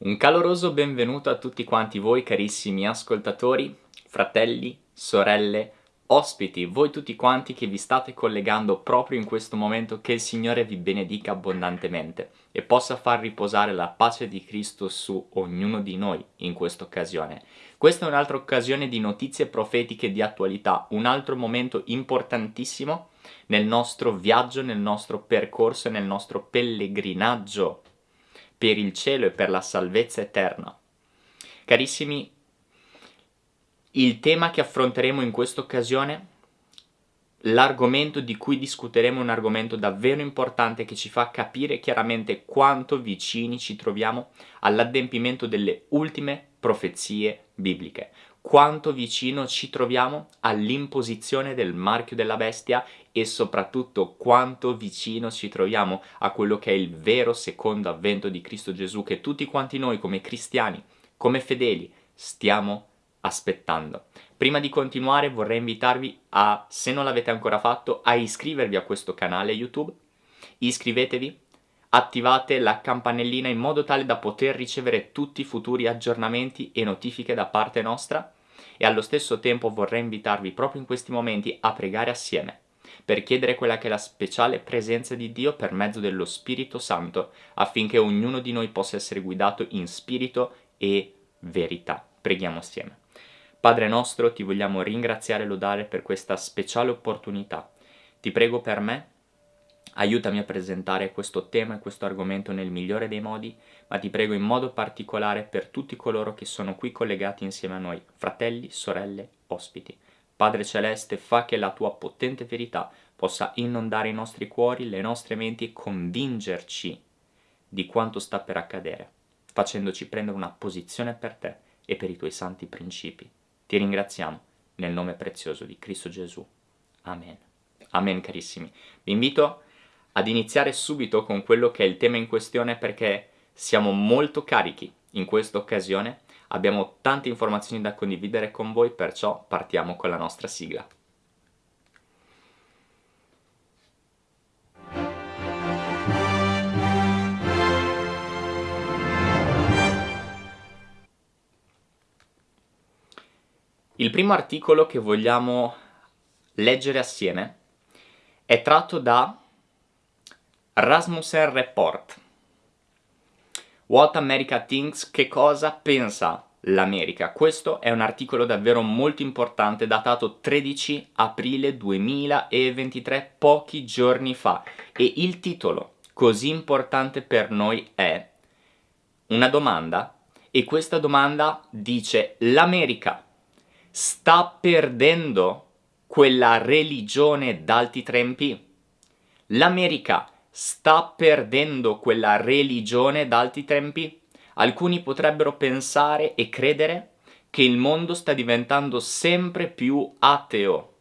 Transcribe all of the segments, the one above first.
Un caloroso benvenuto a tutti quanti voi carissimi ascoltatori, fratelli, sorelle, ospiti, voi tutti quanti che vi state collegando proprio in questo momento, che il Signore vi benedica abbondantemente e possa far riposare la pace di Cristo su ognuno di noi in questa occasione. Questa è un'altra occasione di notizie profetiche di attualità, un altro momento importantissimo nel nostro viaggio, nel nostro percorso, nel nostro pellegrinaggio per il cielo e per la salvezza eterna. Carissimi, il tema che affronteremo in questa occasione, l'argomento di cui discuteremo è un argomento davvero importante che ci fa capire chiaramente quanto vicini ci troviamo all'adempimento delle ultime profezie bibliche, quanto vicino ci troviamo all'imposizione del marchio della bestia e soprattutto quanto vicino ci troviamo a quello che è il vero secondo avvento di Cristo Gesù che tutti quanti noi come cristiani, come fedeli, stiamo aspettando. Prima di continuare vorrei invitarvi a, se non l'avete ancora fatto, a iscrivervi a questo canale YouTube, iscrivetevi, attivate la campanellina in modo tale da poter ricevere tutti i futuri aggiornamenti e notifiche da parte nostra e allo stesso tempo vorrei invitarvi proprio in questi momenti a pregare assieme per chiedere quella che è la speciale presenza di Dio per mezzo dello Spirito Santo affinché ognuno di noi possa essere guidato in spirito e verità. Preghiamo assieme. Padre nostro, ti vogliamo ringraziare e lodare per questa speciale opportunità. Ti prego per me Aiutami a presentare questo tema e questo argomento nel migliore dei modi, ma ti prego in modo particolare per tutti coloro che sono qui collegati insieme a noi, fratelli, sorelle, ospiti. Padre Celeste, fa che la tua potente verità possa inondare i nostri cuori, le nostre menti e convincerci di quanto sta per accadere, facendoci prendere una posizione per te e per i tuoi santi principi. Ti ringraziamo nel nome prezioso di Cristo Gesù. Amen. Amen carissimi. Vi invito ad iniziare subito con quello che è il tema in questione perché siamo molto carichi in questa occasione, abbiamo tante informazioni da condividere con voi, perciò partiamo con la nostra sigla. Il primo articolo che vogliamo leggere assieme è tratto da Rasmussen Report. What America Thinks, che cosa pensa l'America? Questo è un articolo davvero molto importante datato 13 aprile 2023, pochi giorni fa, e il titolo così importante per noi è una domanda e questa domanda dice l'America sta perdendo quella religione d'alti tempi? L'America sta perdendo quella religione d'alti tempi? Alcuni potrebbero pensare e credere che il mondo sta diventando sempre più ateo,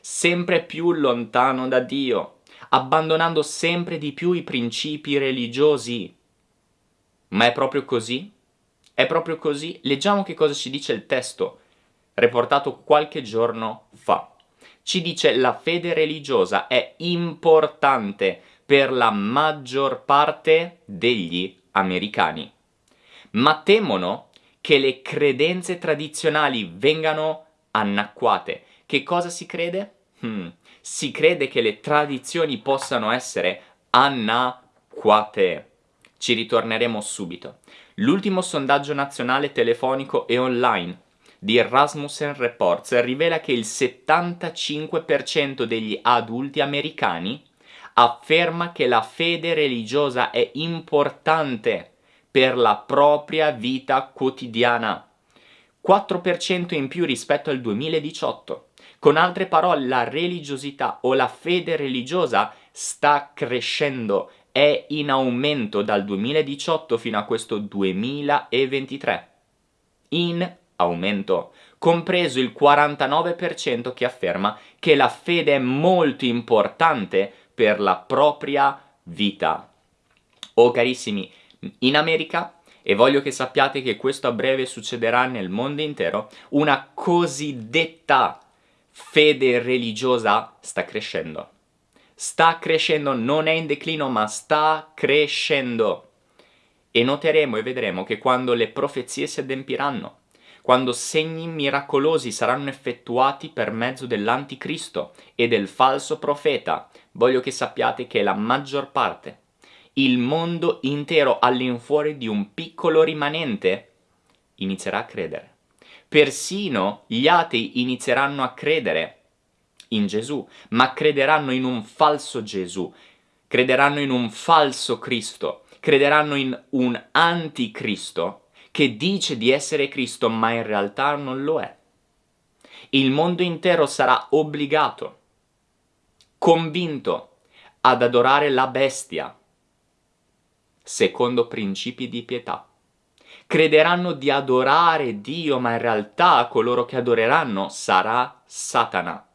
sempre più lontano da Dio, abbandonando sempre di più i principi religiosi. Ma è proprio così? È proprio così? Leggiamo che cosa ci dice il testo, riportato qualche giorno fa. Ci dice la fede religiosa è importante per la maggior parte degli americani, ma temono che le credenze tradizionali vengano annacquate. Che cosa si crede? Hmm. Si crede che le tradizioni possano essere annacquate. Ci ritorneremo subito. L'ultimo sondaggio nazionale telefonico e online di Rasmussen Reports rivela che il 75% degli adulti americani afferma che la fede religiosa è importante per la propria vita quotidiana. 4% in più rispetto al 2018. Con altre parole, la religiosità o la fede religiosa sta crescendo, è in aumento dal 2018 fino a questo 2023. In aumento, compreso il 49% che afferma che la fede è molto importante per la propria vita. Oh carissimi, in America, e voglio che sappiate che questo a breve succederà nel mondo intero, una cosiddetta fede religiosa sta crescendo. Sta crescendo, non è in declino, ma sta crescendo. E noteremo e vedremo che quando le profezie si adempiranno, quando segni miracolosi saranno effettuati per mezzo dell'anticristo e del falso profeta, voglio che sappiate che la maggior parte, il mondo intero all'infuori di un piccolo rimanente, inizierà a credere. Persino gli atei inizieranno a credere in Gesù, ma crederanno in un falso Gesù, crederanno in un falso Cristo, crederanno in un anticristo che dice di essere Cristo ma in realtà non lo è. Il mondo intero sarà obbligato, convinto ad adorare la bestia, secondo principi di pietà. Crederanno di adorare Dio, ma in realtà coloro che adoreranno sarà Satana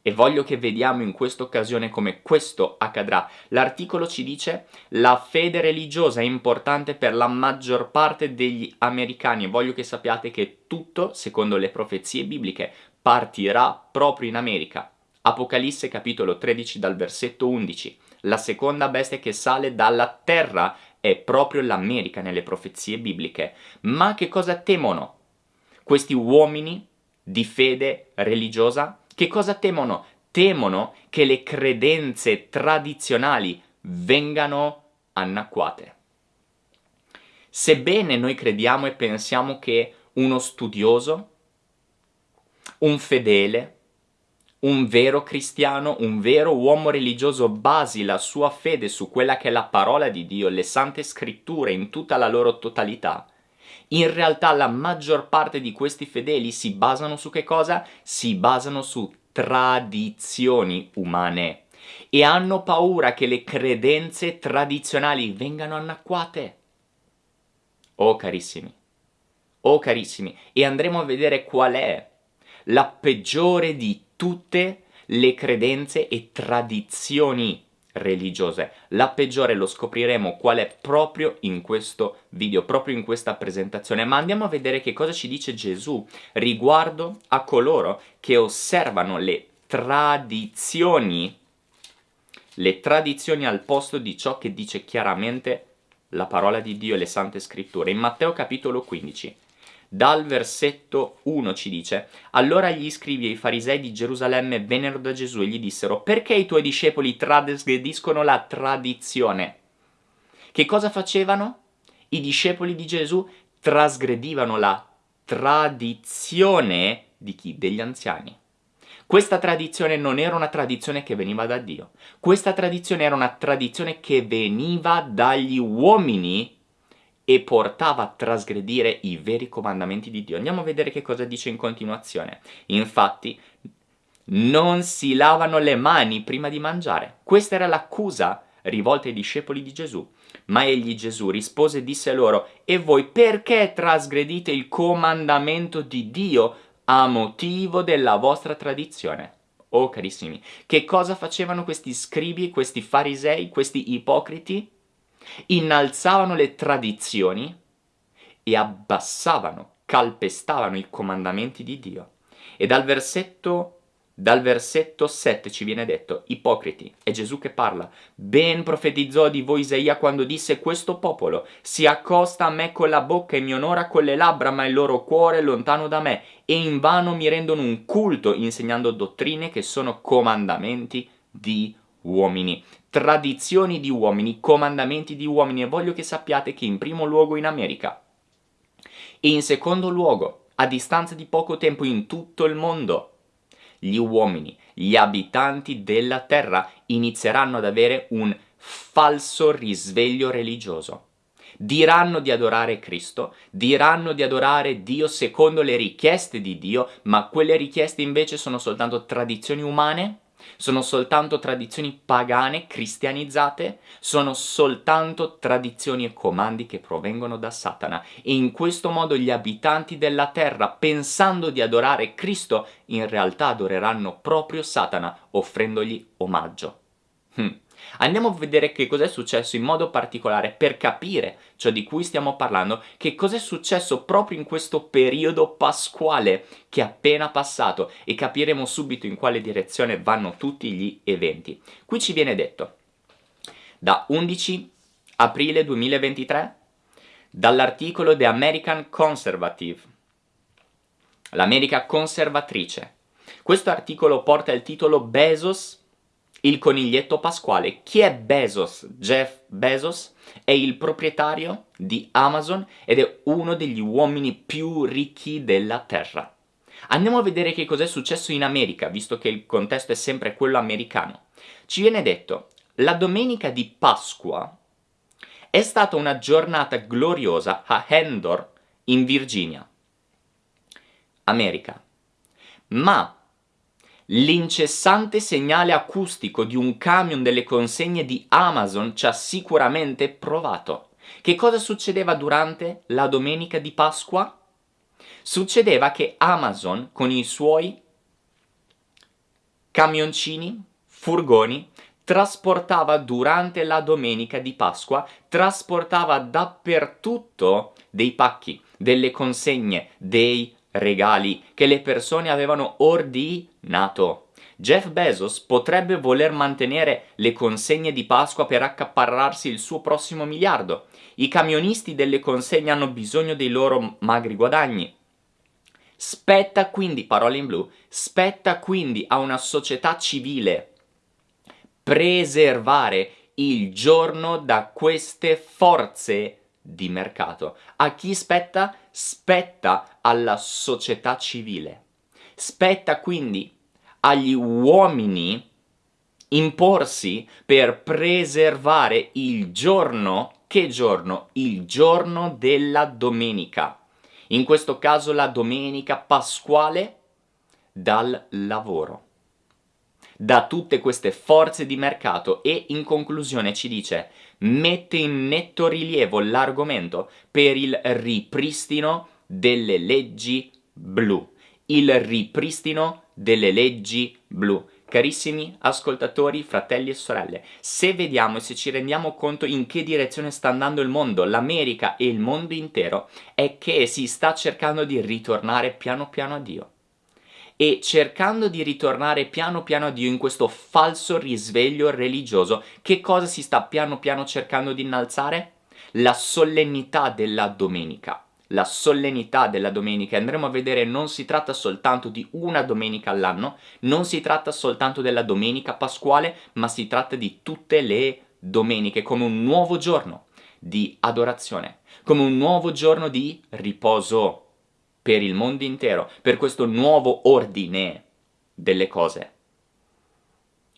e voglio che vediamo in questa occasione come questo accadrà. L'articolo ci dice la fede religiosa è importante per la maggior parte degli americani e voglio che sappiate che tutto, secondo le profezie bibliche, partirà proprio in America. Apocalisse capitolo 13 dal versetto 11. La seconda bestia che sale dalla terra è proprio l'America nelle profezie bibliche. Ma che cosa temono questi uomini di fede religiosa? Che cosa temono? Temono che le credenze tradizionali vengano annacquate. Sebbene noi crediamo e pensiamo che uno studioso, un fedele, un vero cristiano, un vero uomo religioso basi la sua fede su quella che è la parola di Dio, le sante scritture in tutta la loro totalità, in realtà la maggior parte di questi fedeli si basano su che cosa? Si basano su tradizioni umane e hanno paura che le credenze tradizionali vengano annacquate. Oh carissimi, oh carissimi, e andremo a vedere qual è la peggiore di tutte le credenze e tradizioni religiose. La peggiore lo scopriremo qual è proprio in questo video, proprio in questa presentazione, ma andiamo a vedere che cosa ci dice Gesù riguardo a coloro che osservano le tradizioni, le tradizioni al posto di ciò che dice chiaramente la parola di Dio e le sante scritture. In Matteo capitolo 15 dal versetto 1 ci dice Allora gli scrivi e i farisei di Gerusalemme vennero da Gesù e gli dissero Perché i tuoi discepoli trasgrediscono la tradizione? Che cosa facevano? I discepoli di Gesù trasgredivano la tradizione di chi? Degli anziani. Questa tradizione non era una tradizione che veniva da Dio, questa tradizione era una tradizione che veniva dagli uomini e portava a trasgredire i veri comandamenti di Dio. Andiamo a vedere che cosa dice in continuazione. Infatti, non si lavano le mani prima di mangiare. Questa era l'accusa rivolta ai discepoli di Gesù. Ma egli Gesù rispose e disse loro, e voi perché trasgredite il comandamento di Dio a motivo della vostra tradizione? Oh carissimi, che cosa facevano questi scribi, questi farisei, questi ipocriti? Innalzavano le tradizioni e abbassavano, calpestavano i comandamenti di Dio. E dal versetto dal versetto 7 ci viene detto, ipocriti, è Gesù che parla, ben profetizzò di voi Isaia quando disse questo popolo si accosta a me con la bocca e mi onora con le labbra, ma il loro cuore è lontano da me e invano mi rendono un culto insegnando dottrine che sono comandamenti di uomini tradizioni di uomini, comandamenti di uomini e voglio che sappiate che in primo luogo in America e in secondo luogo, a distanza di poco tempo in tutto il mondo, gli uomini, gli abitanti della terra inizieranno ad avere un falso risveglio religioso. Diranno di adorare Cristo, diranno di adorare Dio secondo le richieste di Dio, ma quelle richieste invece sono soltanto tradizioni umane sono soltanto tradizioni pagane, cristianizzate, sono soltanto tradizioni e comandi che provengono da Satana e in questo modo gli abitanti della terra, pensando di adorare Cristo, in realtà adoreranno proprio Satana offrendogli omaggio. Hm. Andiamo a vedere che cos'è successo in modo particolare per capire ciò di cui stiamo parlando, che cos'è successo proprio in questo periodo pasquale che è appena passato e capiremo subito in quale direzione vanno tutti gli eventi. Qui ci viene detto, da 11 aprile 2023 dall'articolo The American Conservative, l'America conservatrice. Questo articolo porta il titolo Bezos, il coniglietto pasquale. Chi è Bezos? Jeff Bezos è il proprietario di Amazon ed è uno degli uomini più ricchi della Terra. Andiamo a vedere che cos'è successo in America, visto che il contesto è sempre quello americano. Ci viene detto, la domenica di Pasqua è stata una giornata gloriosa a Endor, in Virginia, America. Ma l'incessante segnale acustico di un camion delle consegne di Amazon ci ha sicuramente provato. Che cosa succedeva durante la domenica di Pasqua? Succedeva che Amazon con i suoi camioncini, furgoni, trasportava durante la domenica di Pasqua, trasportava dappertutto dei pacchi, delle consegne, dei regali che le persone avevano ordinato. Jeff Bezos potrebbe voler mantenere le consegne di Pasqua per accaparrarsi il suo prossimo miliardo. I camionisti delle consegne hanno bisogno dei loro magri guadagni. Spetta quindi, parole in blu, spetta quindi a una società civile preservare il giorno da queste forze di mercato. A chi spetta? Spetta alla società civile. Spetta quindi agli uomini imporsi per preservare il giorno, che giorno? Il giorno della domenica. In questo caso la domenica pasquale dal lavoro da tutte queste forze di mercato e in conclusione ci dice mette in netto rilievo l'argomento per il ripristino delle leggi blu. Il ripristino delle leggi blu. Carissimi ascoltatori, fratelli e sorelle, se vediamo e se ci rendiamo conto in che direzione sta andando il mondo, l'America e il mondo intero, è che si sta cercando di ritornare piano piano a Dio e cercando di ritornare piano piano a Dio in questo falso risveglio religioso, che cosa si sta piano piano cercando di innalzare? La solennità della domenica. La solennità della domenica, andremo a vedere, non si tratta soltanto di una domenica all'anno, non si tratta soltanto della domenica pasquale, ma si tratta di tutte le domeniche come un nuovo giorno di adorazione, come un nuovo giorno di riposo per il mondo intero, per questo nuovo ordine delle cose.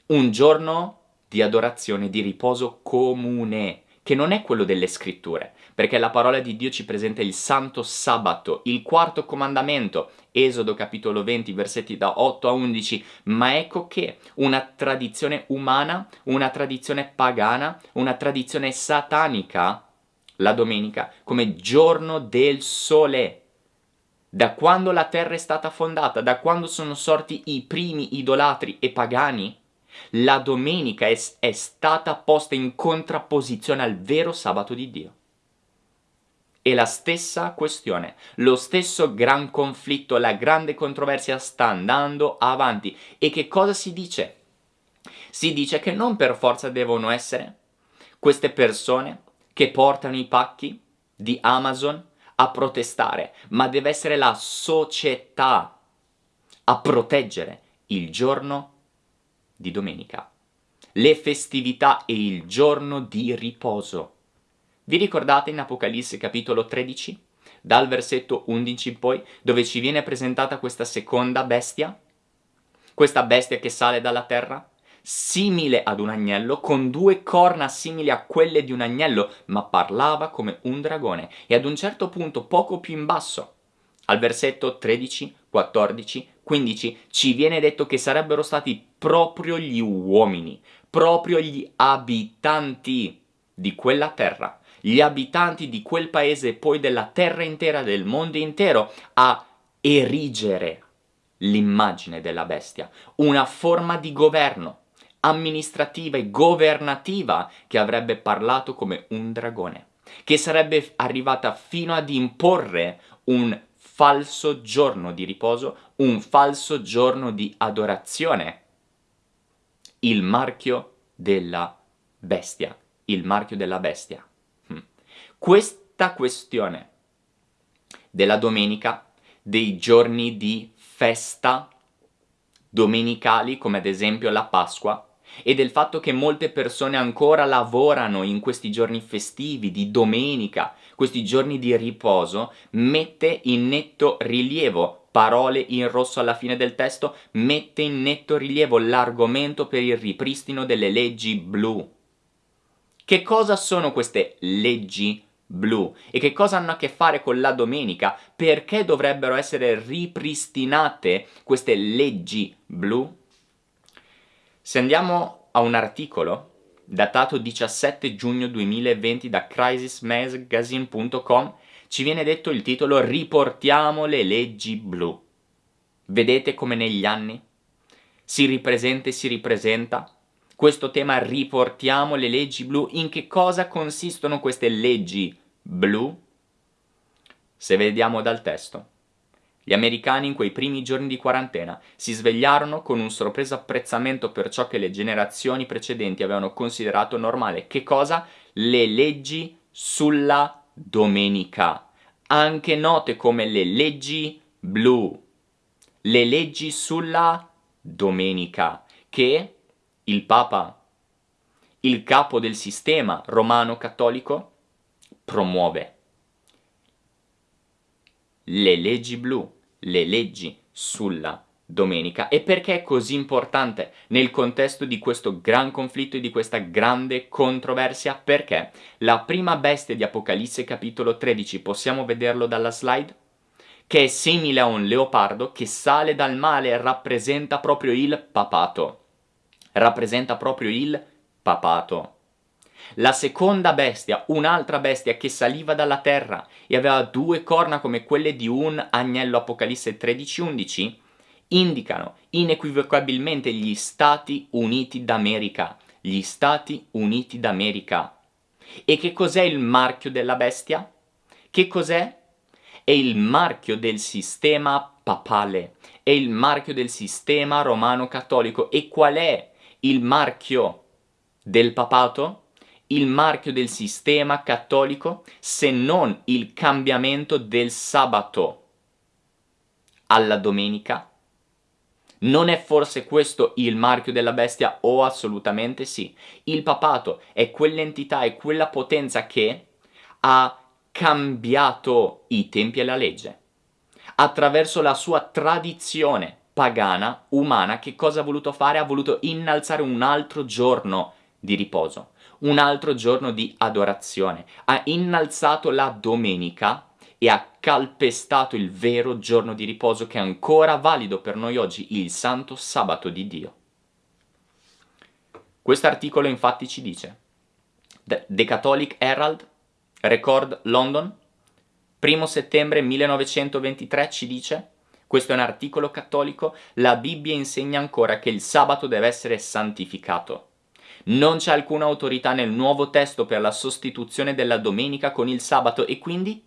Un giorno di adorazione, di riposo comune, che non è quello delle scritture, perché la parola di Dio ci presenta il santo sabato, il quarto comandamento, Esodo capitolo 20, versetti da 8 a 11, ma ecco che una tradizione umana, una tradizione pagana, una tradizione satanica, la domenica, come giorno del sole, da quando la terra è stata fondata, da quando sono sorti i primi idolatri e pagani, la domenica è, è, stata posta in contrapposizione al vero sabato di Dio. E la stessa questione, lo stesso gran conflitto, la grande controversia sta andando avanti. E che cosa si dice? Si dice che non per forza devono essere queste persone che portano i pacchi di Amazon a protestare, ma deve essere la società a proteggere il giorno di domenica, le festività e il giorno di riposo. Vi ricordate in Apocalisse capitolo 13, dal versetto 11 in poi, dove ci viene presentata questa seconda bestia? Questa bestia che sale dalla terra? Simile ad un agnello, con due corna simili a quelle di un agnello, ma parlava come un dragone. E ad un certo punto, poco più in basso, al versetto 13, 14, 15, ci viene detto che sarebbero stati proprio gli uomini, proprio gli abitanti di quella terra, gli abitanti di quel paese e poi della terra intera, del mondo intero, a erigere l'immagine della bestia, una forma di governo, amministrativa e governativa che avrebbe parlato come un dragone, che sarebbe arrivata fino ad imporre un falso giorno di riposo, un falso giorno di adorazione, il marchio della bestia, il marchio della bestia. Hm. Quest brutta questione della domenica, dei giorni di festa domenicali, come ad esempio la Pasqua, e del fatto che molte persone ancora lavorano in questi giorni festivi, di domenica, questi giorni di riposo, mette in netto rilievo, parole in rosso alla fine del testo, mette in netto rilievo l'argomento per il ripristino delle leggi blu. Che cosa sono queste leggi blu e che cosa hanno a che fare con la domenica? Perché dovrebbero essere ripristinate queste leggi blu? Se andiamo a un articolo datato 17 giugno 2020 da crisismagazine.com ci viene detto il titolo Riportiamo le leggi blu. Vedete come negli anni si ripresenta e si ripresenta questo tema riportiamo le leggi blu. In che cosa consistono queste leggi blu? Se vediamo dal testo. Gli americani in quei primi giorni di quarantena si svegliarono con un sorpreso apprezzamento per ciò che le generazioni precedenti avevano considerato normale. Che cosa? Le leggi sulla domenica, anche note come le leggi blu. Le leggi sulla domenica, che il Papa, il capo del sistema romano cattolico, promuove. Le leggi blu le leggi sulla domenica e perché è così importante nel contesto di questo gran conflitto e di questa grande controversia? Perché la prima bestia di Apocalisse capitolo 13, possiamo vederlo dalla slide? Che è simile a un leopardo che sale dal male e rappresenta proprio il papato. Rappresenta proprio il papato. La seconda bestia, un'altra bestia che saliva dalla terra e aveva due corna come quelle di un agnello Apocalisse 13-11, indicano inequivocabilmente gli Stati Uniti d'America. Gli Stati Uniti d'America. E che cos'è il marchio della bestia? Che cos'è? È il marchio del sistema papale, è il marchio del sistema romano cattolico. E qual è il marchio del papato? Il marchio del sistema cattolico se non il cambiamento del sabato alla domenica? Non è forse questo il marchio della bestia? O oh, assolutamente sì. Il papato è quell'entità, è quella potenza che ha cambiato i tempi e la legge. Attraverso la sua tradizione pagana, umana, che cosa ha voluto fare? Ha voluto innalzare un altro giorno di riposo un altro giorno di adorazione, ha innalzato la domenica e ha calpestato il vero giorno di riposo che è ancora valido per noi oggi, il santo sabato di Dio. Questo articolo infatti ci dice The Catholic Herald, Record London, 1 settembre 1923 ci dice questo è un articolo cattolico, la Bibbia insegna ancora che il sabato deve essere santificato. Non c'è alcuna autorità nel nuovo testo per la sostituzione della domenica con il sabato e quindi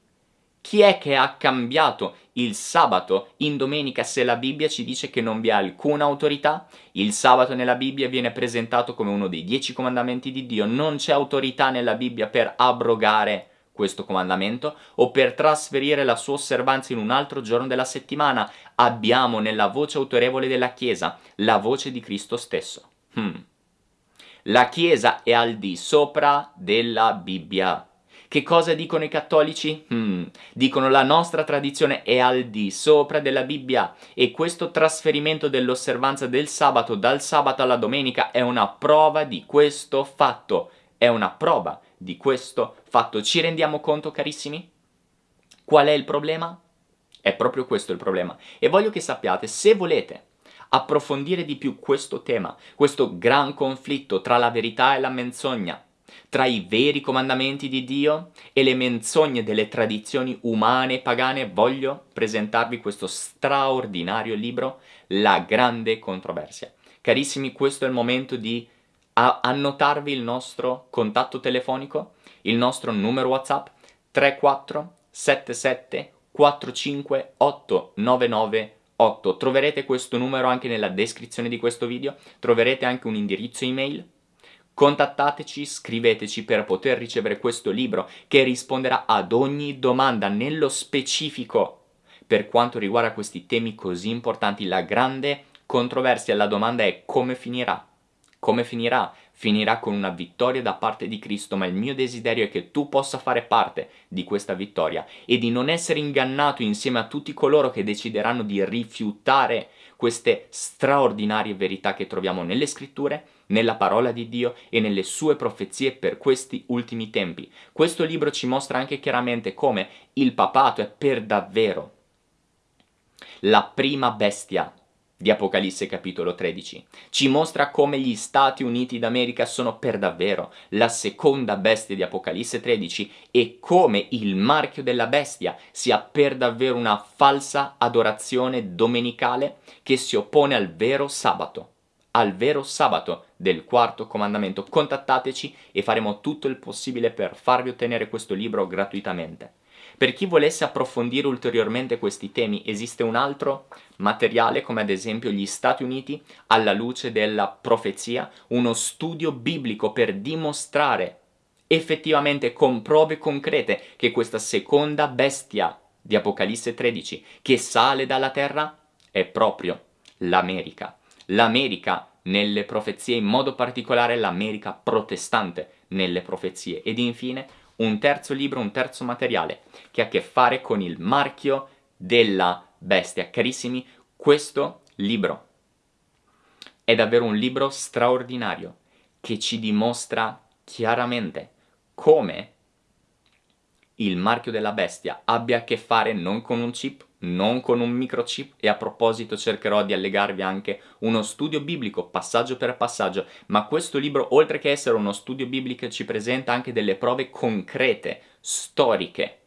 chi è che ha cambiato il sabato in domenica se la Bibbia ci dice che non vi ha alcuna autorità? Il sabato nella Bibbia viene presentato come uno dei dieci comandamenti di Dio, non c'è autorità nella Bibbia per abrogare questo comandamento o per trasferire la sua osservanza in un altro giorno della settimana. Abbiamo nella voce autorevole della Chiesa la voce di Cristo stesso. Hmm. La Chiesa è al di sopra della Bibbia. Che cosa dicono i cattolici? Hmm, dicono la nostra tradizione è al di sopra della Bibbia e questo trasferimento dell'osservanza del sabato dal sabato alla domenica è una prova di questo fatto. È una prova di questo fatto. Ci rendiamo conto, carissimi? Qual è il problema? È proprio questo il problema. E voglio che sappiate, se volete approfondire di più questo tema, questo gran conflitto tra la verità e la menzogna, tra i veri comandamenti di Dio e le menzogne delle tradizioni umane e pagane, voglio presentarvi questo straordinario libro, La grande controversia. Carissimi, questo è il momento di annotarvi il nostro contatto telefonico, il nostro numero WhatsApp 3477 45 899 8. Troverete questo numero anche nella descrizione di questo video, troverete anche un indirizzo email. Contattateci, scriveteci per poter ricevere questo libro che risponderà ad ogni domanda nello specifico per quanto riguarda questi temi così importanti. La grande controversia, la domanda è come finirà? Come finirà? Finirà con una vittoria da parte di Cristo, ma il mio desiderio è che tu possa fare parte di questa vittoria e di non essere ingannato insieme a tutti coloro che decideranno di rifiutare queste straordinarie verità che troviamo nelle scritture, nella parola di Dio e nelle sue profezie per questi ultimi tempi. Questo libro ci mostra anche chiaramente come il papato è per davvero la prima bestia di Apocalisse capitolo 13. Ci mostra come gli Stati Uniti d'America sono per davvero la seconda bestia di Apocalisse 13 e come il marchio della bestia sia per davvero una falsa adorazione domenicale che si oppone al vero sabato al vero sabato del quarto comandamento. Contattateci e faremo tutto il possibile per farvi ottenere questo libro gratuitamente. Per chi volesse approfondire ulteriormente questi temi esiste un altro materiale come ad esempio gli Stati Uniti alla luce della profezia, uno studio biblico per dimostrare effettivamente con prove concrete che questa seconda bestia di Apocalisse 13 che sale dalla terra è proprio l'America. L'America nelle profezie, in modo particolare l'America protestante nelle profezie. Ed infine un terzo libro, un terzo materiale che ha a che fare con il marchio della bestia. Carissimi, questo libro è davvero un libro straordinario che ci dimostra chiaramente come il marchio della bestia abbia a che fare non con un chip, non con un microchip e a proposito cercherò di allegarvi anche uno studio biblico passaggio per passaggio, ma questo libro oltre che essere uno studio biblico ci presenta anche delle prove concrete, storiche,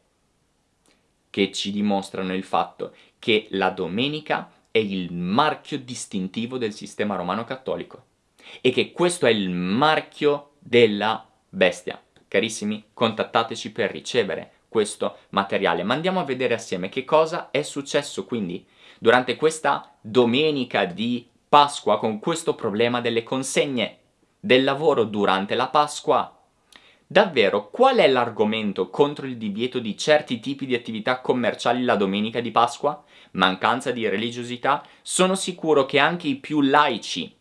che ci dimostrano il fatto che la domenica è il marchio distintivo del sistema romano cattolico e che questo è il marchio della bestia. Carissimi, contattateci per ricevere questo materiale. Ma andiamo a vedere assieme che cosa è successo quindi durante questa domenica di Pasqua con questo problema delle consegne del lavoro durante la Pasqua. Davvero, qual è l'argomento contro il divieto di certi tipi di attività commerciali la domenica di Pasqua? Mancanza di religiosità? Sono sicuro che anche i più laici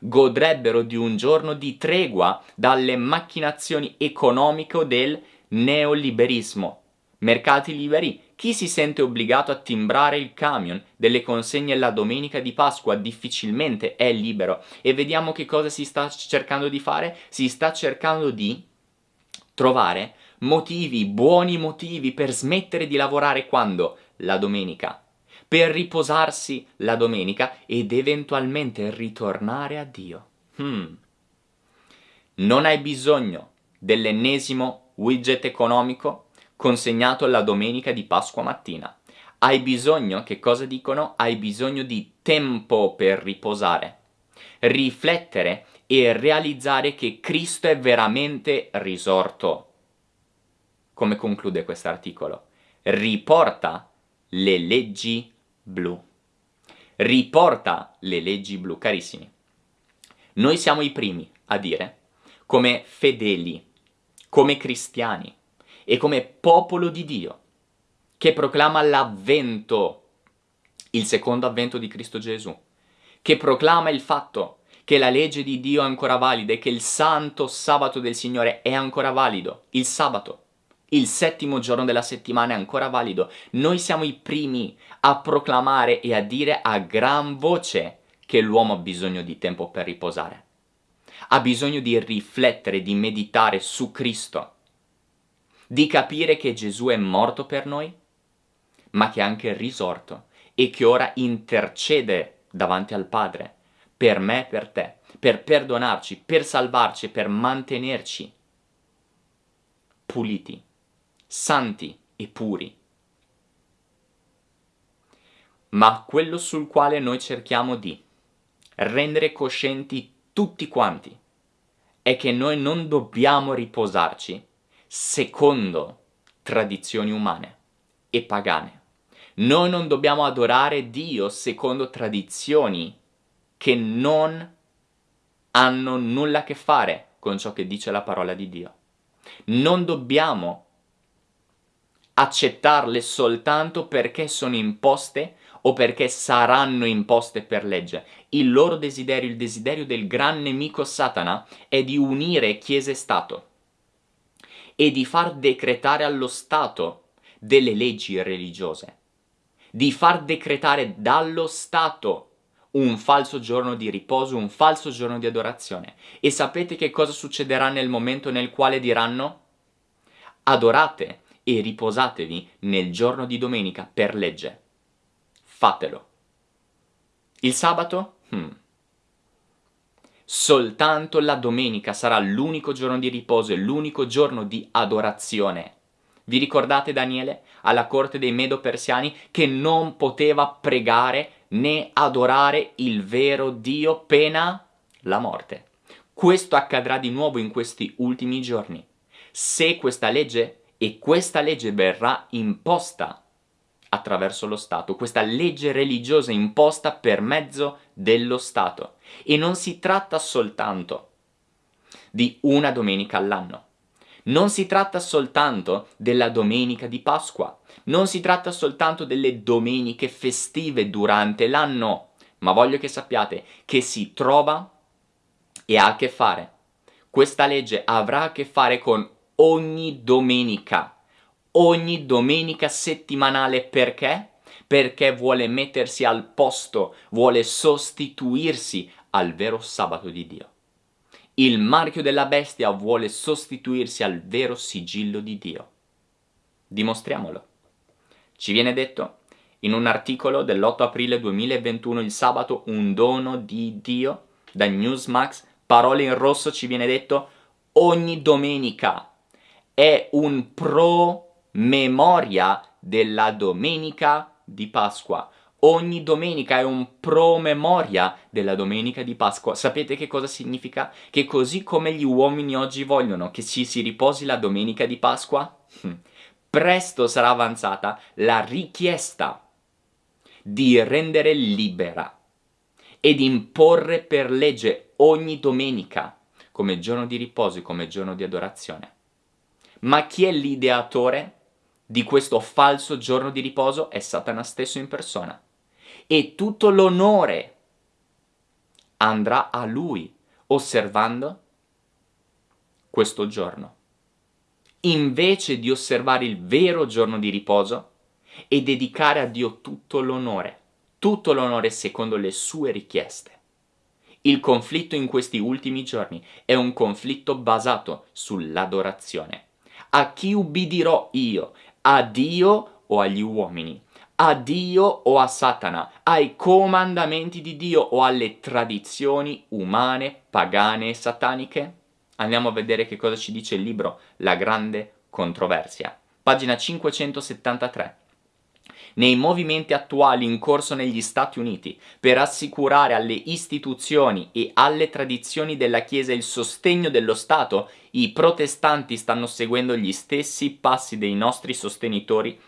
godrebbero di un giorno di tregua dalle macchinazioni economiche del neoliberismo. Mercati liberi, chi si sente obbligato a timbrare il camion delle consegne la domenica di Pasqua difficilmente è libero e vediamo che cosa si sta cercando di fare? Si sta cercando di trovare motivi, buoni motivi per smettere di lavorare quando? La domenica. Per riposarsi la domenica ed eventualmente ritornare a Dio. Hmm. Non hai bisogno dell'ennesimo widget economico consegnato la domenica di Pasqua mattina. Hai bisogno, che cosa dicono? Hai bisogno di tempo per riposare, riflettere e realizzare che Cristo è veramente risorto. Come conclude questo articolo? Riporta le leggi blu. Riporta le leggi blu, carissimi. Noi siamo i primi a dire, come fedeli, come cristiani, e come popolo di Dio, che proclama l'avvento, il secondo avvento di Cristo Gesù, che proclama il fatto che la legge di Dio è ancora valida e che il santo sabato del Signore è ancora valido, il sabato. Il settimo giorno della settimana è ancora valido. Noi siamo i primi a proclamare e a dire a gran voce che l'uomo ha bisogno di tempo per riposare. Ha bisogno di riflettere, di meditare su Cristo di capire che Gesù è morto per noi, ma che è anche risorto e che ora intercede davanti al Padre per me e per te, per perdonarci, per salvarci, per mantenerci puliti, santi e puri. Ma quello sul quale noi cerchiamo di rendere coscienti tutti quanti è che noi non dobbiamo riposarci secondo tradizioni umane e pagane. Noi non dobbiamo adorare Dio secondo tradizioni che non hanno nulla a che fare con ciò che dice la parola di Dio. Non dobbiamo accettarle soltanto perché sono imposte o perché saranno imposte per legge. Il loro desiderio, il desiderio del gran nemico Satana, è di unire Chiesa e Stato e di far decretare allo Stato delle leggi religiose, di far decretare dallo Stato un falso giorno di riposo, un falso giorno di adorazione. E sapete che cosa succederà nel momento nel quale diranno? Adorate e riposatevi nel giorno di domenica per legge. Fatelo. Il sabato? Hmm. Soltanto la domenica sarà l'unico giorno di riposo e l'unico giorno di adorazione. Vi ricordate Daniele alla corte dei Medo-Persiani che non poteva pregare né adorare il vero Dio pena la morte? Questo accadrà di nuovo in questi ultimi giorni. Se questa legge e questa legge verrà imposta attraverso lo Stato, questa legge religiosa imposta per mezzo dello Stato. E non si tratta soltanto di una domenica all'anno. Non si tratta soltanto della domenica di Pasqua, non si tratta soltanto delle domeniche festive durante l'anno, ma voglio che sappiate che si trova e ha a che fare. Questa legge avrà a che fare con ogni domenica, ogni domenica settimanale perché? Perché vuole mettersi al posto, vuole sostituirsi al vero sabato di Dio. Il marchio della bestia vuole sostituirsi al vero sigillo di Dio. Dimostriamolo. Ci viene detto in un articolo dell'8 aprile 2021 il sabato un dono di Dio da Newsmax, parole in rosso ci viene detto ogni domenica è un promemoria della domenica di Pasqua. Ogni domenica è un promemoria della domenica di Pasqua. Sapete che cosa significa? Che così come gli uomini oggi vogliono che ci si riposi la domenica di Pasqua, hm, presto sarà avanzata la richiesta di rendere libera ed imporre per legge ogni domenica come giorno di riposo come giorno di adorazione. Ma chi è l'ideatore di questo falso giorno di riposo? È Satana stesso in persona. E tutto l'onore andrà a lui, osservando questo giorno. Invece di osservare il vero giorno di riposo e dedicare a Dio tutto l'onore, tutto l'onore secondo le sue richieste. Il conflitto in questi ultimi giorni è un conflitto basato sull'adorazione. A chi ubbidirò io? A Dio o agli uomini? A Dio o a Satana? Ai comandamenti di Dio o alle tradizioni umane, pagane e sataniche? Andiamo a vedere che cosa ci dice il libro La grande controversia. Pagina 573 nei movimenti attuali in corso negli Stati Uniti per assicurare alle istituzioni e alle tradizioni della Chiesa il sostegno dello Stato, i protestanti stanno seguendo gli stessi passi dei nostri sostenitori,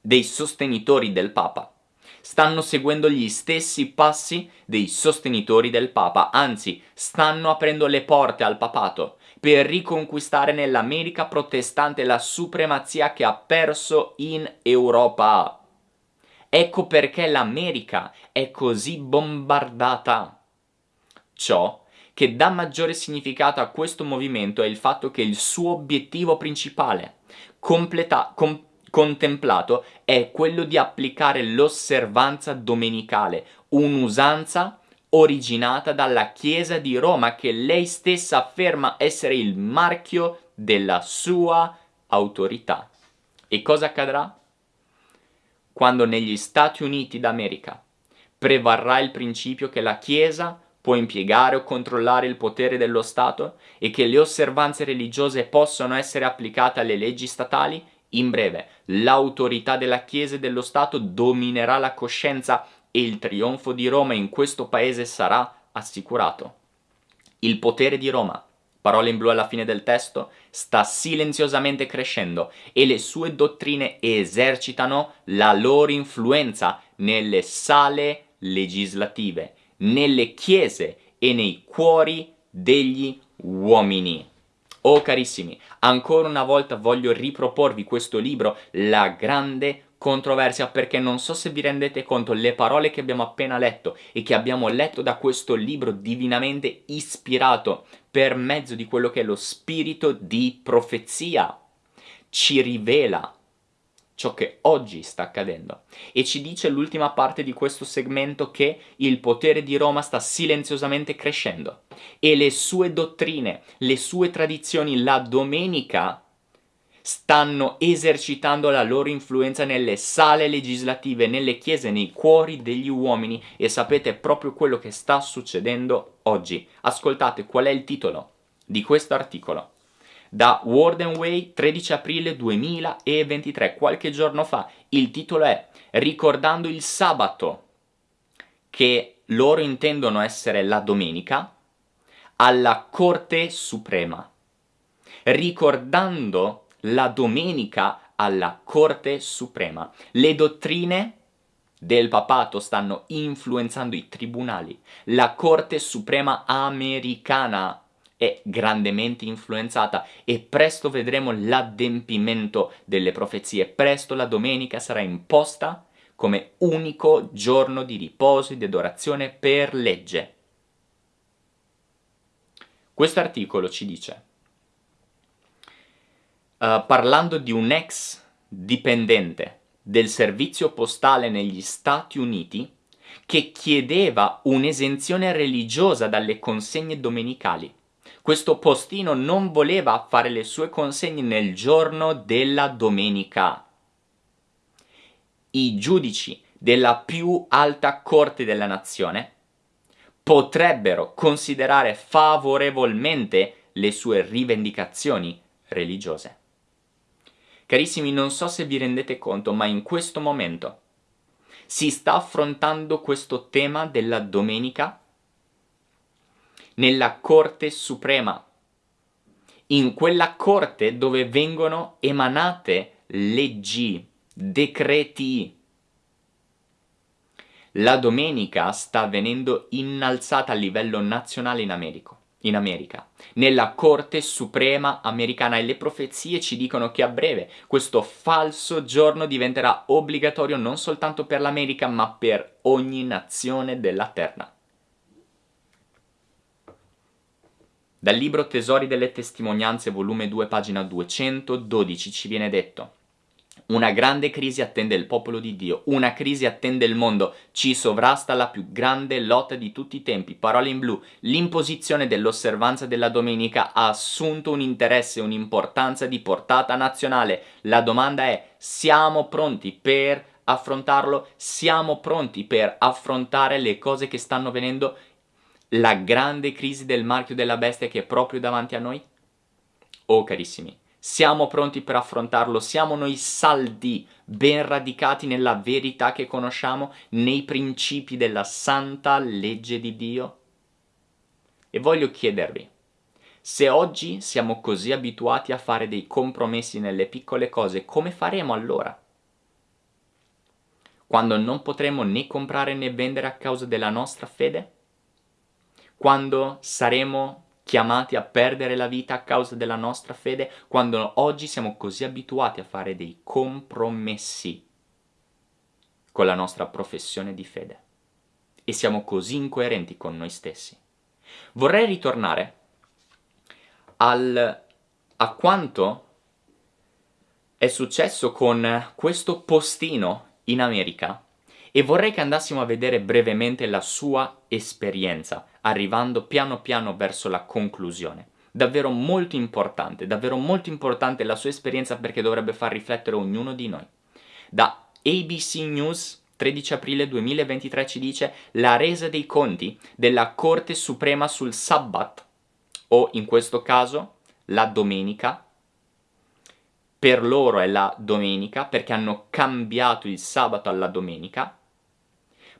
dei sostenitori del Papa. Stanno seguendo gli stessi passi dei sostenitori del Papa, anzi stanno aprendo le porte al papato per riconquistare nell'America protestante la supremazia che ha perso in Europa. Ecco perché l'America è così bombardata. Ciò che dà maggiore significato a questo movimento è il fatto che il suo obiettivo principale, completa, com, contemplato, è quello di applicare l'osservanza domenicale, un'usanza originata dalla Chiesa di Roma che lei stessa afferma essere il marchio della sua autorità. E cosa accadrà? Quando negli Stati Uniti d'America prevarrà il principio che la Chiesa può impiegare o controllare il potere dello Stato e che le osservanze religiose possono essere applicate alle leggi statali, in breve, l'autorità della Chiesa e dello Stato dominerà la coscienza e il trionfo di Roma in questo paese sarà assicurato. Il potere di Roma parole in blu alla fine del testo, sta silenziosamente crescendo e le sue dottrine esercitano la loro influenza nelle sale legislative, nelle chiese e nei cuori degli uomini. Oh carissimi, ancora una volta voglio riproporvi questo libro, La grande controversia, perché non so se vi rendete conto, le parole che abbiamo appena letto e che abbiamo letto da questo libro divinamente ispirato per mezzo di quello che è lo spirito di profezia, ci rivela ciò che oggi sta accadendo. E ci dice l'ultima parte di questo segmento che il potere di Roma sta silenziosamente crescendo. E le sue dottrine, le sue tradizioni, la domenica stanno esercitando la loro influenza nelle sale legislative, nelle chiese, nei cuori degli uomini e sapete proprio quello che sta succedendo oggi. Ascoltate qual è il titolo di questo articolo da Warden Way 13 aprile 2023, qualche giorno fa. Il titolo è Ricordando il sabato, che loro intendono essere la domenica, alla Corte Suprema. Ricordando la domenica alla Corte Suprema. Le dottrine del papato stanno influenzando i tribunali. La Corte Suprema americana è grandemente influenzata e presto vedremo l'adempimento delle profezie. Presto la domenica sarà imposta come unico giorno di riposo e di adorazione per legge. Questo articolo ci dice, uh, parlando di un ex dipendente del servizio postale negli Stati Uniti, che chiedeva un'esenzione religiosa dalle consegne domenicali. Questo postino non voleva fare le sue consegne nel giorno della domenica. I giudici della più alta corte della nazione potrebbero considerare favorevolmente le sue rivendicazioni religiose. Carissimi, non so se vi rendete conto, ma in questo momento si sta affrontando questo tema della domenica nella Corte Suprema, in quella corte dove vengono emanate leggi, decreti. La domenica sta venendo innalzata a livello nazionale in America in America, nella Corte Suprema americana e le profezie ci dicono che a breve questo falso giorno diventerà obbligatorio non soltanto per l'America ma per ogni nazione della terra. Dal libro Tesori delle testimonianze, volume 2, pagina 212, ci viene detto una grande crisi attende il popolo di Dio, una crisi attende il mondo, ci sovrasta la più grande lotta di tutti i tempi. Parole in blu, l'imposizione dell'osservanza della domenica ha assunto un interesse, un'importanza di portata nazionale. La domanda è, siamo pronti per affrontarlo? Siamo pronti per affrontare le cose che stanno venendo la grande crisi del marchio della bestia che è proprio davanti a noi? Oh carissimi, siamo pronti per affrontarlo, siamo noi saldi, ben radicati nella verità che conosciamo, nei principi della santa legge di Dio? E voglio chiedervi, se oggi siamo così abituati a fare dei compromessi nelle piccole cose, come faremo allora? Quando non potremo né comprare né vendere a causa della nostra fede? quando saremo chiamati a perdere la vita a causa della nostra fede, quando oggi siamo così abituati a fare dei compromessi con la nostra professione di fede e siamo così incoerenti con noi stessi. Vorrei ritornare al, a quanto è successo con questo postino in America e vorrei che andassimo a vedere brevemente la sua esperienza, arrivando piano piano verso la conclusione. Davvero molto importante, davvero molto importante la sua esperienza perché dovrebbe far riflettere ognuno di noi. Da ABC News 13 aprile 2023 ci dice la resa dei conti della Corte Suprema sul Sabbat, o in questo caso la domenica, per loro è la domenica perché hanno cambiato il sabato alla domenica,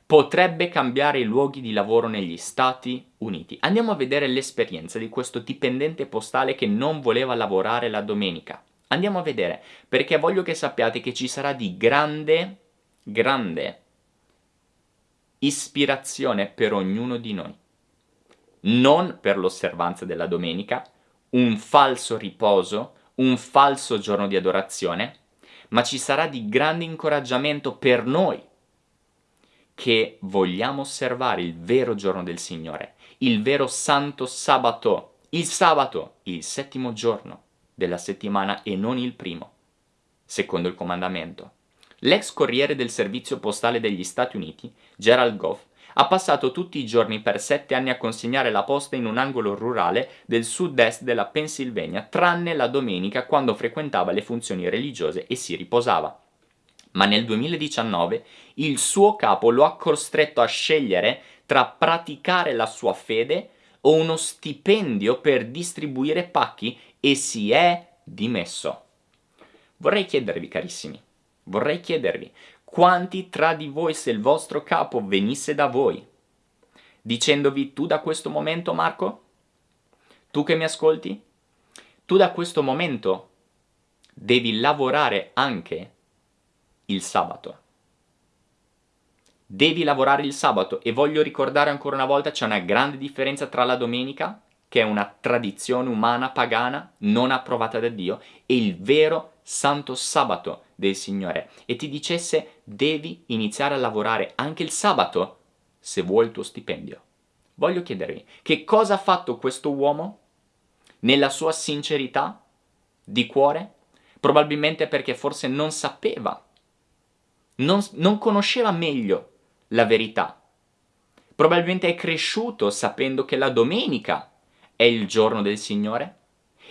potrebbe cambiare i luoghi di lavoro negli Stati Uniti. Andiamo a vedere l'esperienza di questo dipendente postale che non voleva lavorare la domenica. Andiamo a vedere, perché voglio che sappiate che ci sarà di grande, grande ispirazione per ognuno di noi. non per l'osservanza della domenica, un falso riposo, un falso giorno di adorazione, ma ci sarà di grande incoraggiamento per noi che vogliamo osservare il vero giorno del Signore, il vero santo sabato, il sabato, il settimo giorno della settimana e non il primo, secondo il comandamento. L'ex corriere del servizio postale degli Stati Uniti, Gerald Goff, ha passato tutti i giorni per sette anni a consegnare la posta in un angolo rurale del sud-est della Pennsylvania, tranne la domenica quando frequentava le funzioni religiose e si riposava. Ma nel 2019 il suo capo lo ha costretto a scegliere tra praticare la sua fede o uno stipendio per distribuire pacchi e si è dimesso. Vorrei chiedervi, carissimi, vorrei chiedervi, quanti tra di voi se il vostro capo venisse da voi, dicendovi tu da questo momento, Marco? Tu che mi ascolti? Tu da questo momento devi lavorare anche il sabato. Devi lavorare il sabato e voglio ricordare ancora una volta c'è una grande differenza tra la domenica, che è una tradizione umana pagana non approvata da Dio, e il vero santo sabato del Signore e ti dicesse devi iniziare a lavorare anche il sabato se vuoi il tuo stipendio. Voglio chiedervi che cosa ha fatto questo uomo nella sua sincerità di cuore? Probabilmente perché forse non sapeva, non, non conosceva meglio la verità. Probabilmente è cresciuto sapendo che la domenica è il giorno del Signore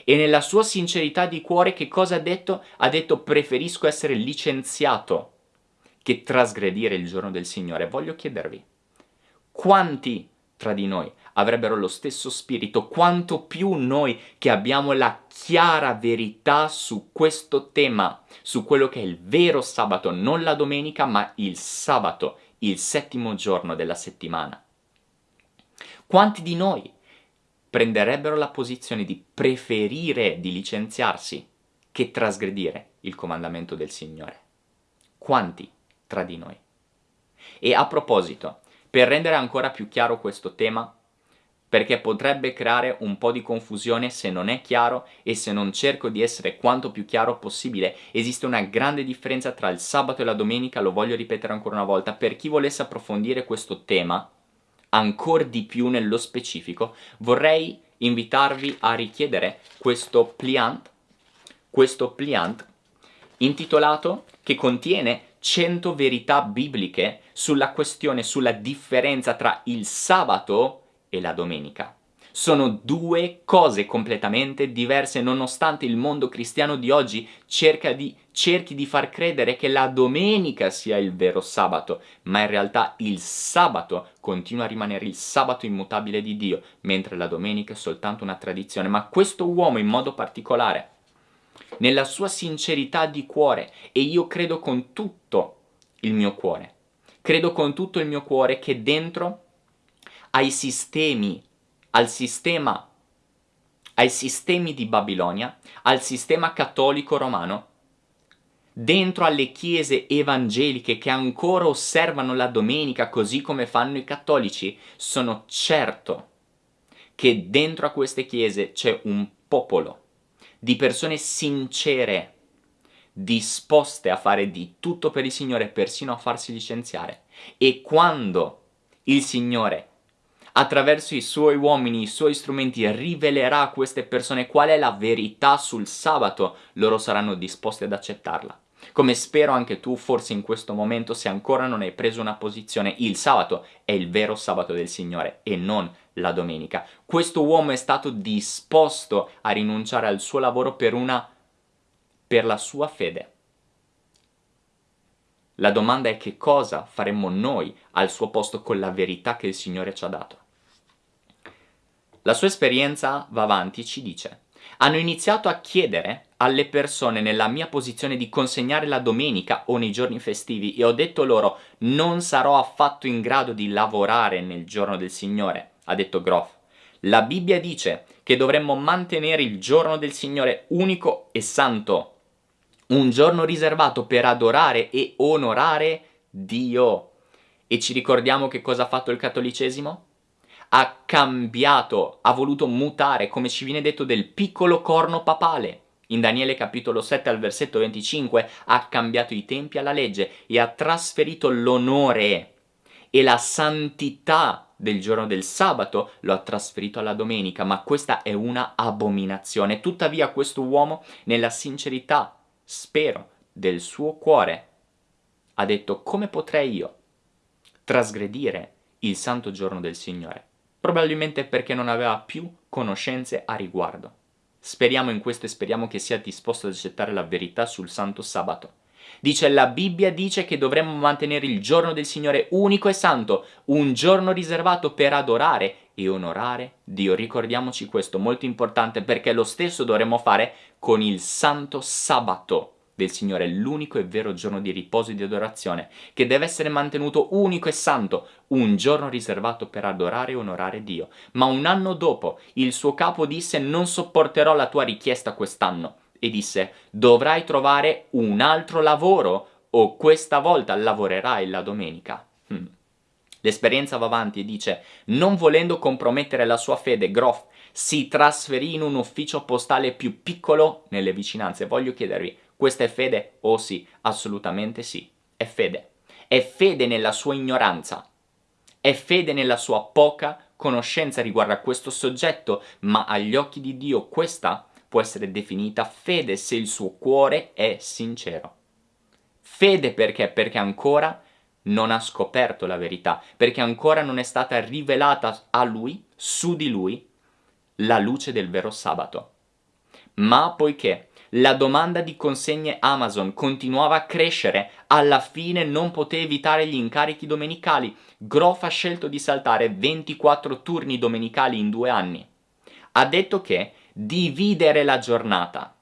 e nella sua sincerità di cuore che cosa ha detto? Ha detto preferisco essere licenziato che trasgredire il giorno del Signore. Voglio chiedervi, quanti tra di noi avrebbero lo stesso spirito, quanto più noi che abbiamo la chiara verità su questo tema, su quello che è il vero sabato, non la domenica, ma il sabato, il settimo giorno della settimana. Quanti di noi prenderebbero la posizione di preferire di licenziarsi che trasgredire il comandamento del Signore. Quanti tra di noi? E a proposito, per rendere ancora più chiaro questo tema, perché potrebbe creare un po' di confusione se non è chiaro e se non cerco di essere quanto più chiaro possibile. Esiste una grande differenza tra il sabato e la domenica, lo voglio ripetere ancora una volta, per chi volesse approfondire questo tema, ancora di più nello specifico, vorrei invitarvi a richiedere questo pliant, questo pliant intitolato che contiene 100 verità bibliche sulla questione, sulla differenza tra il sabato e la domenica. Sono due cose completamente diverse nonostante il mondo cristiano di oggi di, cerchi di far credere che la domenica sia il vero sabato, ma in realtà il sabato continua a rimanere il sabato immutabile di Dio, mentre la domenica è soltanto una tradizione. Ma questo uomo in modo particolare, nella sua sincerità di cuore, e io credo con tutto il mio cuore, credo con tutto il mio cuore che dentro ai sistemi al sistema, ai sistemi di Babilonia, al sistema cattolico romano, dentro alle chiese evangeliche che ancora osservano la domenica così come fanno i cattolici, sono certo che dentro a queste chiese c'è un popolo di persone sincere, disposte a fare di tutto per il Signore, persino a farsi licenziare. E quando il Signore attraverso i suoi uomini, i suoi strumenti, rivelerà a queste persone qual è la verità sul sabato, loro saranno disposti ad accettarla. Come spero anche tu, forse in questo momento, se ancora non hai preso una posizione, il sabato è il vero sabato del Signore e non la domenica. Questo uomo è stato disposto a rinunciare al suo lavoro per una per la sua fede. La domanda è che cosa faremmo noi al suo posto con la verità che il Signore ci ha dato. La sua esperienza va avanti, ci dice. Hanno iniziato a chiedere alle persone nella mia posizione di consegnare la domenica o nei giorni festivi e ho detto loro non sarò affatto in grado di lavorare nel giorno del Signore, ha detto Groff. La Bibbia dice che dovremmo mantenere il giorno del Signore unico e santo, un giorno riservato per adorare e onorare Dio. E ci ricordiamo che cosa ha fatto il cattolicesimo? Ha cambiato, ha voluto mutare, come ci viene detto, del piccolo corno papale. In Daniele capitolo 7 al versetto 25 ha cambiato i tempi alla legge e ha trasferito l'onore e la santità del giorno del sabato lo ha trasferito alla domenica, ma questa è una abominazione. Tuttavia questo uomo, nella sincerità, spero, del suo cuore, ha detto come potrei io trasgredire il santo giorno del Signore? Probabilmente perché non aveva più conoscenze a riguardo. Speriamo in questo e speriamo che sia disposto ad accettare la verità sul santo sabato. Dice la Bibbia dice che dovremmo mantenere il giorno del Signore unico e santo, un giorno riservato per adorare e onorare Dio. Ricordiamoci questo, molto importante perché lo stesso dovremmo fare con il santo sabato del Signore, l'unico e vero giorno di riposo e di adorazione, che deve essere mantenuto unico e santo, un giorno riservato per adorare e onorare Dio. Ma un anno dopo il suo capo disse non sopporterò la tua richiesta quest'anno e disse dovrai trovare un altro lavoro o questa volta lavorerai la domenica. Hmm. L'esperienza va avanti e dice non volendo compromettere la sua fede, Groff si trasferì in un ufficio postale più piccolo nelle vicinanze. Voglio chiedervi, questa è fede? Oh sì, assolutamente sì, è fede. È fede nella sua ignoranza, è fede nella sua poca conoscenza riguardo a questo soggetto, ma agli occhi di Dio questa può essere definita fede se il suo cuore è sincero. Fede perché? Perché ancora non ha scoperto la verità, perché ancora non è stata rivelata a lui, su di lui, la luce del vero sabato. Ma poiché la domanda di consegne Amazon continuava a crescere, alla fine non poté evitare gli incarichi domenicali. Groff ha scelto di saltare 24 turni domenicali in due anni. Ha detto che dividere la giornata,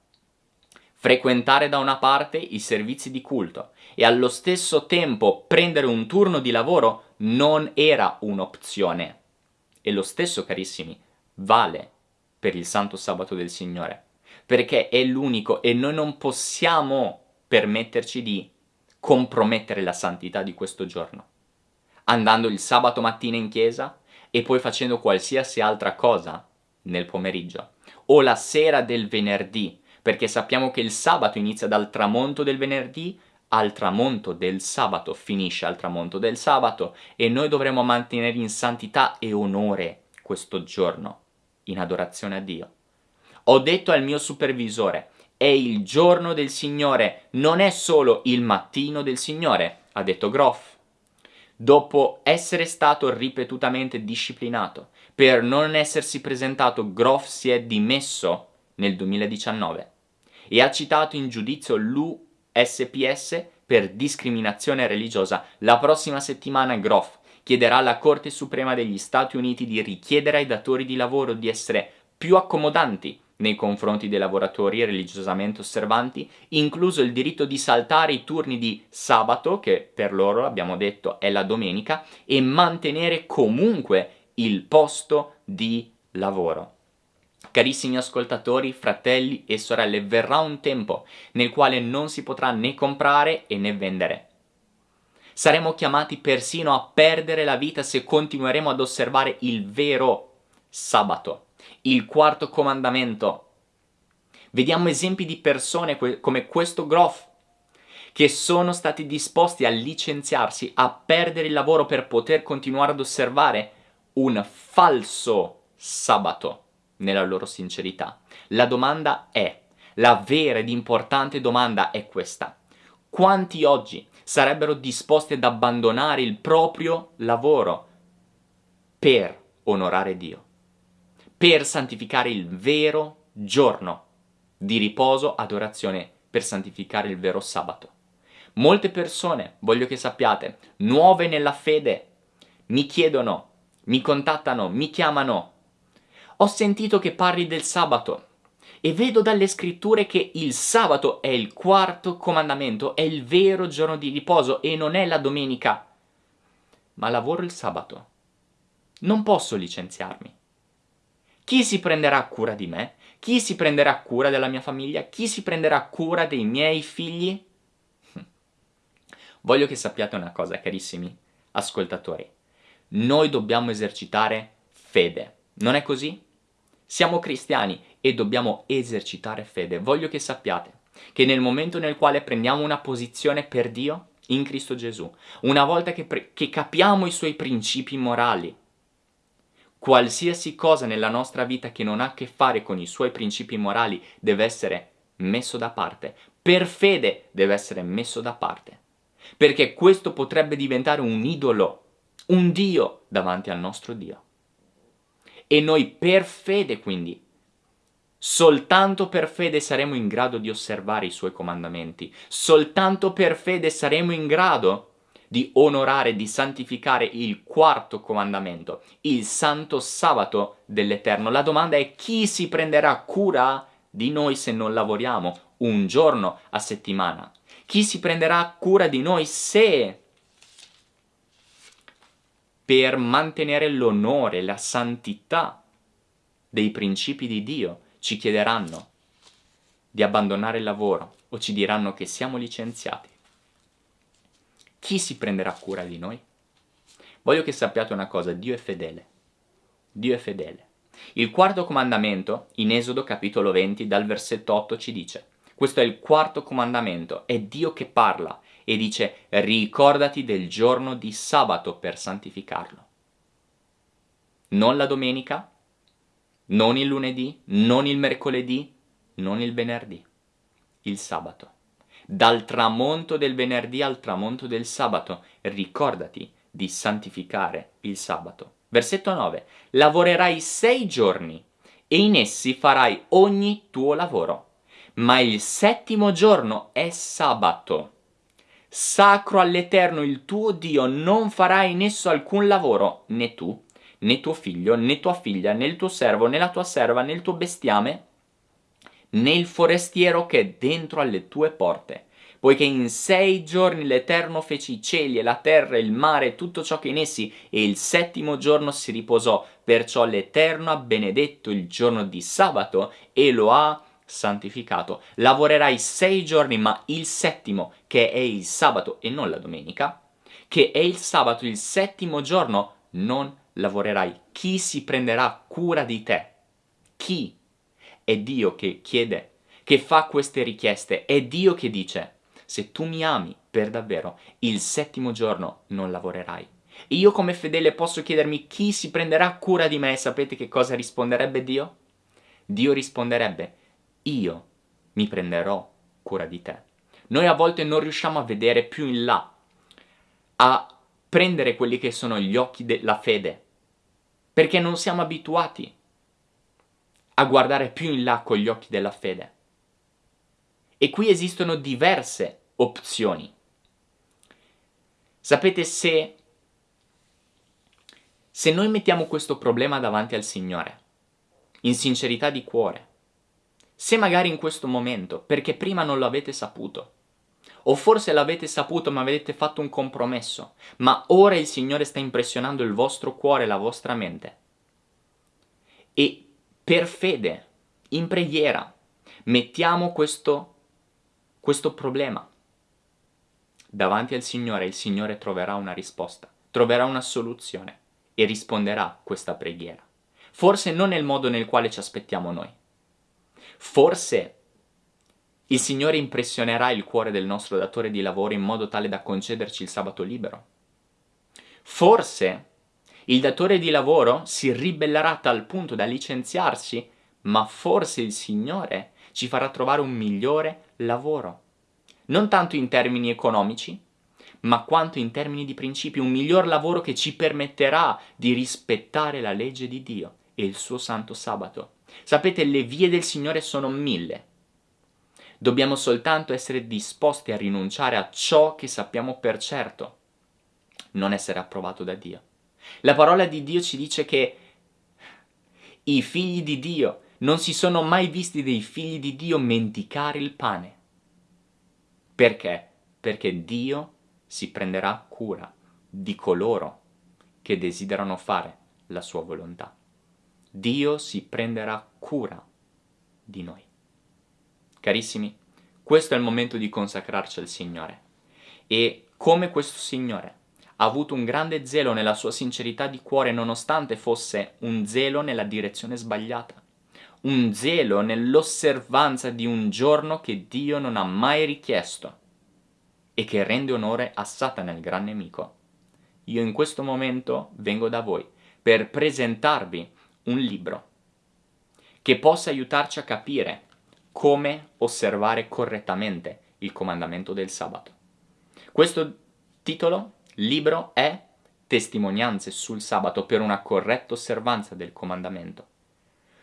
frequentare da una parte i servizi di culto e allo stesso tempo prendere un turno di lavoro non era un'opzione. E lo stesso, carissimi, vale per il santo sabato del Signore perché è l'unico e noi non possiamo permetterci di compromettere la santità di questo giorno. Andando il sabato mattina in chiesa e poi facendo qualsiasi altra cosa nel pomeriggio o la sera del venerdì, perché sappiamo che il sabato inizia dal tramonto del venerdì al tramonto del sabato, finisce al tramonto del sabato e noi dovremo mantenere in santità e onore questo giorno, in adorazione a Dio. Ho detto al mio supervisore, è il giorno del Signore, non è solo il mattino del Signore, ha detto Groff. Dopo essere stato ripetutamente disciplinato per non essersi presentato, Groff si è dimesso nel 2019 e ha citato in giudizio l'USPS per discriminazione religiosa. La prossima settimana Groff chiederà alla Corte Suprema degli Stati Uniti di richiedere ai datori di lavoro di essere più accomodanti nei confronti dei lavoratori religiosamente osservanti, incluso il diritto di saltare i turni di sabato, che per loro, abbiamo detto, è la domenica, e mantenere comunque il posto di lavoro. Carissimi ascoltatori, fratelli e sorelle, verrà un tempo nel quale non si potrà né comprare né vendere. Saremo chiamati persino a perdere la vita se continueremo ad osservare il vero sabato il quarto comandamento. Vediamo esempi di persone come questo Groff che sono stati disposti a licenziarsi, a perdere il lavoro per poter continuare ad osservare un falso sabato nella loro sincerità. La domanda è, la vera ed importante domanda è questa. Quanti oggi sarebbero disposti ad abbandonare il proprio lavoro per onorare Dio? Per santificare il vero giorno di riposo, adorazione, per santificare il vero sabato. Molte persone, voglio che sappiate, nuove nella fede, mi chiedono, mi contattano, mi chiamano. Ho sentito che parli del sabato e vedo dalle scritture che il sabato è il quarto comandamento, è il vero giorno di riposo e non è la domenica. Ma lavoro il sabato. Non posso licenziarmi. Chi si prenderà cura di me? Chi si prenderà cura della mia famiglia? Chi si prenderà cura dei miei figli? Voglio che sappiate una cosa, carissimi ascoltatori. Noi dobbiamo esercitare fede. Non è così? Siamo cristiani e dobbiamo esercitare fede. Voglio che sappiate che nel momento nel quale prendiamo una posizione per Dio, in Cristo Gesù, una volta che, che capiamo i suoi principi morali, qualsiasi cosa nella nostra vita che non ha a che fare con i suoi principi morali deve essere messo da parte. Per fede deve essere messo da parte. Perché questo potrebbe diventare un idolo, un Dio davanti al nostro Dio. E noi per fede quindi, soltanto per fede saremo in grado di osservare i suoi comandamenti, soltanto per fede saremo in grado di onorare, di santificare il quarto comandamento, il santo sabato dell'Eterno. La domanda è chi si prenderà cura di noi se non lavoriamo un giorno a settimana? Chi si prenderà cura di noi se per mantenere l'onore, la santità dei principi di Dio ci chiederanno di abbandonare il lavoro o ci diranno che siamo licenziati? Chi si prenderà cura di noi? Voglio che sappiate una cosa, Dio è fedele. Dio è fedele. Il quarto comandamento, in Esodo capitolo 20, dal versetto 8 ci dice, questo è il quarto comandamento, è Dio che parla e dice ricordati del giorno di sabato per santificarlo. Non la domenica, non il lunedì, non il mercoledì, non il venerdì, il sabato dal tramonto del venerdì al tramonto del sabato, ricordati di santificare il sabato. Versetto 9. Lavorerai sei giorni e in essi farai ogni tuo lavoro, ma il settimo giorno è sabato. Sacro all'Eterno il tuo Dio, non farai in esso alcun lavoro, né tu, né tuo figlio, né tua figlia, né il tuo servo, né la tua serva, né il tuo bestiame, né il forestiero che è dentro alle tue porte, poiché in sei giorni l'Eterno fece i cieli e la terra e il mare e tutto ciò che in essi, e il settimo giorno si riposò, perciò l'Eterno ha benedetto il giorno di sabato e lo ha santificato. Lavorerai sei giorni, ma il settimo, che è il sabato e non la domenica, che è il sabato, il settimo giorno, non lavorerai. Chi si prenderà cura di te? Chi? È Dio che chiede, che fa queste richieste, è Dio che dice, se tu mi ami per davvero, il settimo giorno non lavorerai. io come fedele posso chiedermi chi si prenderà cura di me e sapete che cosa risponderebbe Dio? Dio risponderebbe, io mi prenderò cura di te. Noi a volte non riusciamo a vedere più in là, a prendere quelli che sono gli occhi della fede, perché non siamo abituati a guardare più in là con gli occhi della fede. E qui esistono diverse opzioni. Sapete se se noi mettiamo questo problema davanti al Signore, in sincerità di cuore, se magari in questo momento, perché prima non lo avete saputo, o forse l'avete saputo ma avete fatto un compromesso, ma ora il Signore sta impressionando il vostro cuore, la vostra mente, e per fede, in preghiera, mettiamo questo, questo problema davanti al Signore, il Signore troverà una risposta, troverà una soluzione e risponderà a questa preghiera. Forse non nel modo nel quale ci aspettiamo noi. Forse il Signore impressionerà il cuore del nostro datore di lavoro in modo tale da concederci il sabato libero. Forse il datore di lavoro si ribellerà a tal punto da licenziarsi, ma forse il Signore ci farà trovare un migliore lavoro. Non tanto in termini economici, ma quanto in termini di principi, un miglior lavoro che ci permetterà di rispettare la legge di Dio e il suo santo sabato. Sapete, le vie del Signore sono mille. Dobbiamo soltanto essere disposti a rinunciare a ciò che sappiamo per certo non essere approvato da Dio. La parola di Dio ci dice che i figli di Dio non si sono mai visti dei figli di Dio mendicare il pane. Perché? Perché Dio si prenderà cura di coloro che desiderano fare la sua volontà. Dio si prenderà cura di noi. Carissimi, questo è il momento di consacrarci al Signore. E come questo Signore ha avuto un grande zelo nella sua sincerità di cuore nonostante fosse un zelo nella direzione sbagliata, un zelo nell'osservanza di un giorno che Dio non ha mai richiesto e che rende onore a Satana il gran nemico. Io in questo momento vengo da voi per presentarvi un libro che possa aiutarci a capire come osservare correttamente il comandamento del sabato. Questo titolo, libro, è Testimonianze sul sabato per una corretta osservanza del comandamento.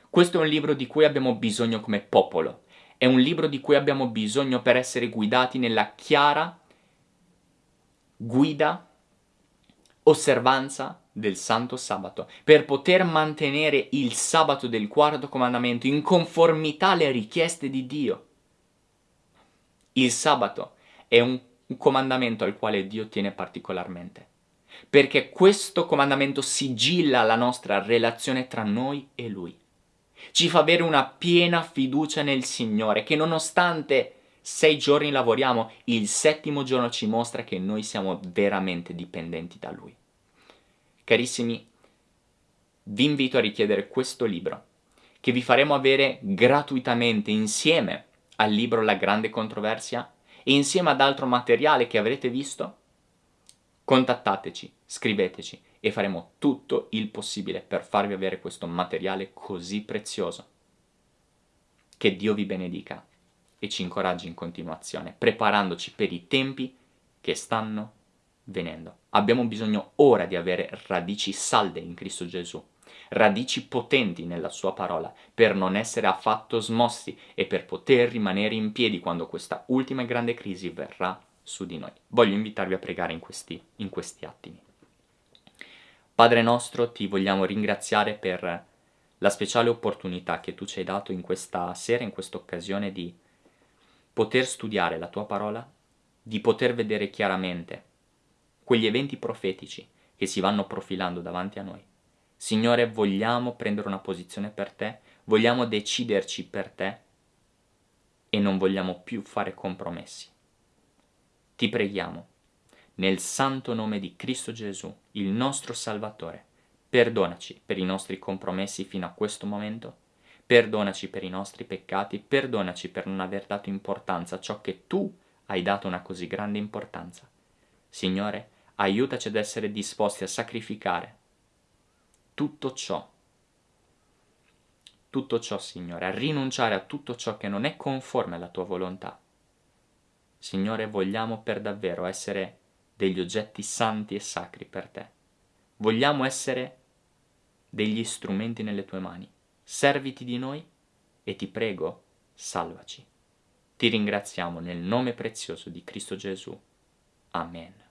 Questo è un libro di cui abbiamo bisogno come popolo, è un libro di cui abbiamo bisogno per essere guidati nella chiara guida, osservanza del santo sabato, per poter mantenere il sabato del quarto comandamento in conformità alle richieste di Dio. Il sabato è un, un comandamento al quale Dio tiene particolarmente, perché questo comandamento sigilla la nostra relazione tra noi e Lui. Ci fa avere una piena fiducia nel Signore, che nonostante sei giorni lavoriamo, il settimo giorno ci mostra che noi siamo veramente dipendenti da Lui. Carissimi, vi invito a richiedere questo libro, che vi faremo avere gratuitamente insieme al libro La grande controversia e insieme ad altro materiale che avrete visto. Contattateci, scriveteci e faremo tutto il possibile per farvi avere questo materiale così prezioso. Che Dio vi benedica e ci incoraggi in continuazione, preparandoci per i tempi che stanno venendo. Abbiamo bisogno ora di avere radici salde in Cristo Gesù, radici potenti nella sua parola, per non essere affatto smossi e per poter rimanere in piedi quando questa ultima grande crisi verrà su di noi. Voglio invitarvi a pregare in questi, in questi attimi. Padre nostro, ti vogliamo ringraziare per la speciale opportunità che tu ci hai dato in questa sera, in questa occasione di poter studiare la tua parola, di poter vedere chiaramente quegli eventi profetici che si vanno profilando davanti a noi. Signore, vogliamo prendere una posizione per te, vogliamo deciderci per te e non vogliamo più fare compromessi. Ti preghiamo, nel santo nome di Cristo Gesù, il nostro Salvatore, perdonaci per i nostri compromessi fino a questo momento, perdonaci per i nostri peccati, perdonaci per non aver dato importanza a ciò che tu hai dato una così grande importanza. Signore, aiutaci ad essere disposti a sacrificare tutto ciò, tutto ciò, Signore, a rinunciare a tutto ciò che non è conforme alla tua volontà. Signore, vogliamo per davvero essere degli oggetti santi e sacri per te. Vogliamo essere degli strumenti nelle tue mani. Serviti di noi e ti prego, salvaci. Ti ringraziamo nel nome prezioso di Cristo Gesù. Amen.